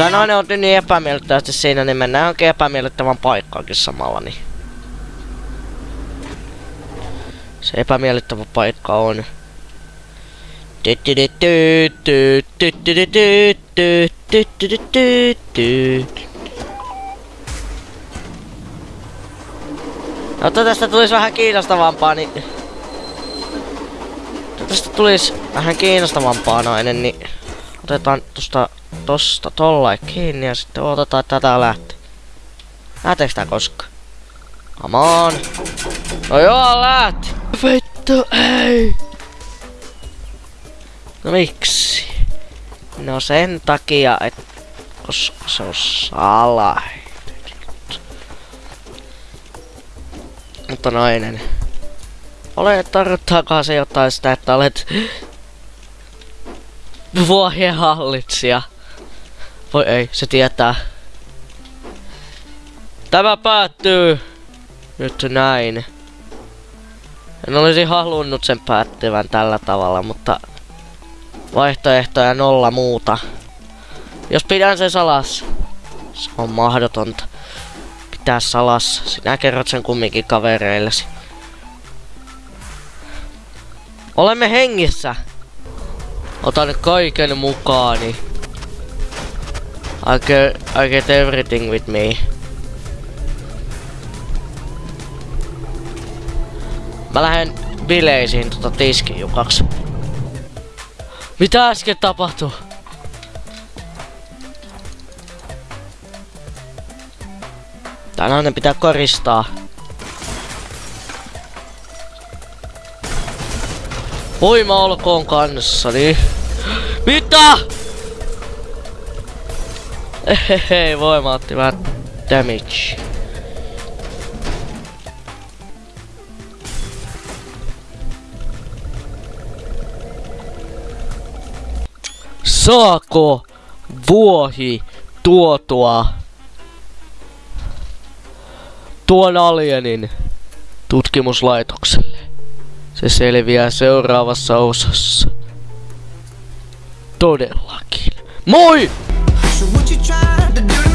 sä nainen on niin epämiellyttävästi siinä, niin mennään johonkin epämiellyttävän paikkaankin samalla, niin... Se epämiellyttävä paikka on... Jotta tästä tulisi vähän kiinnostavampaa, niin... Tästä tulisi vähän kiinnostavampaa noinen, niin... Otetaan tosta, tosta tollain kiinni ja sitten otetaan tätä lähtee. Lähteekö tää koskaan? Come on! No joo, lähti! Vittu, ei! No miksi? No sen takia, että koska se on salainen. Mutta nainen. Ole, tarkoittaakaan se jotain sitä, että olet vuohien hallitsija. Voi ei, se tietää. Tämä päättyy nyt näin. En olisi halunnut sen päättyvän tällä tavalla, mutta vaihtoehtoja nolla muuta. Jos pidän sen salas, se on mahdotonta. Pitää salas. Sinä kerrot sen kumminkin kavereillesi. Olemme hengissä. Otan kaiken mukaani. I get, I get everything with me. Mä lähden bileisiin tota tiskijukaksi. Mitä äsken tapahtui? Tää nainen pitää koristaa. Voima olkoon kanssani. Mitä? Hei, voima otti vähän damage. Saako vuohi tuotua tuon alienin tutkimuslaitokselle? Se selviää seuraavassa osassa. Todellakin. Moi! so